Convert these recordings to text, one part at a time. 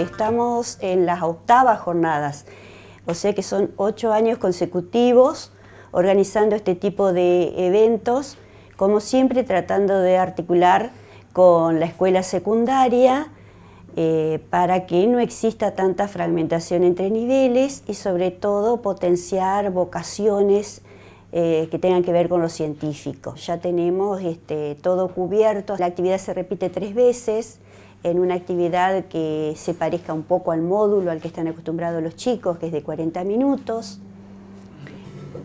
Estamos en las octavas jornadas, o sea que son ocho años consecutivos organizando este tipo de eventos, como siempre tratando de articular con la escuela secundaria eh, para que no exista tanta fragmentación entre niveles y sobre todo potenciar vocaciones eh, que tengan que ver con lo científico. Ya tenemos este, todo cubierto, la actividad se repite tres veces, en una actividad que se parezca un poco al módulo al que están acostumbrados los chicos, que es de 40 minutos.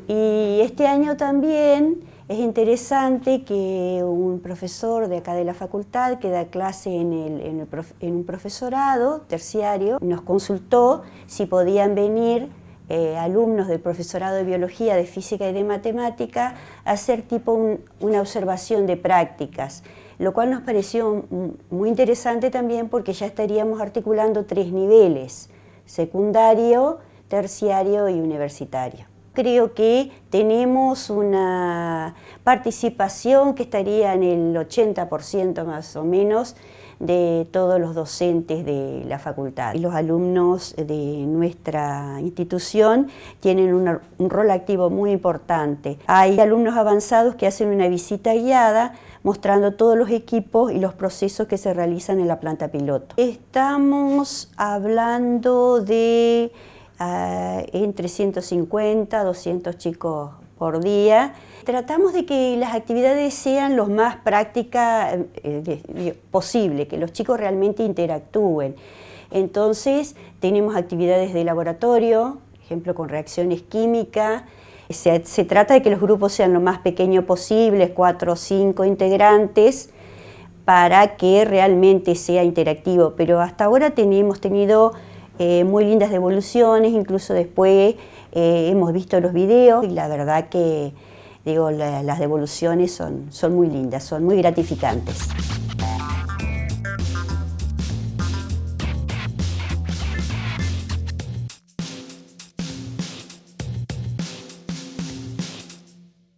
Y este año también es interesante que un profesor de acá de la facultad que da clase en, un profesorado terciario nos consultó si podían venir eh, alumnos del profesorado de biología, de física y de matemática hacer tipo una observación de prácticas lo cual nos pareció muy interesante también porque ya estaríamos articulando tres niveles, secundario, terciario y universitario. Creo que tenemos una participación que estaría en el 80% más o menos de todos los docentes de la facultad. Los alumnos de nuestra institución tienen un rol activo muy importante. Hay alumnos avanzados que hacen una visita guiada mostrando todos los equipos y los procesos que se realizan en la planta piloto. Estamos hablando de uh, entre 150 200 chicos por día. Tratamos de que las actividades sean lo más prácticas eh, posible, que los chicos realmente interactúen. Entonces tenemos actividades de laboratorio, ejemplo con reacciones químicas, se, trata de que los grupos sean lo más pequeños posibles, cuatro o cinco integrantes, para que realmente sea interactivo. Pero hasta ahora hemos tenido eh, muy lindas devoluciones, incluso después eh, hemos visto los videos y la verdad que digo, las devoluciones son, son muy lindas, son muy gratificantes.